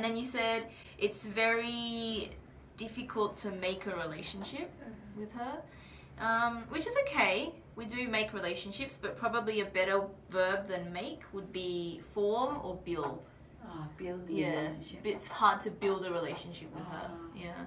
And then you said it's very difficult to make a relationship mm-hmm. with her, um, which is okay. We do make relationships, but probably a better verb than make would be form or build. Ah, build Yeah, relationship. it's hard to build a relationship with her. Ah. Yeah.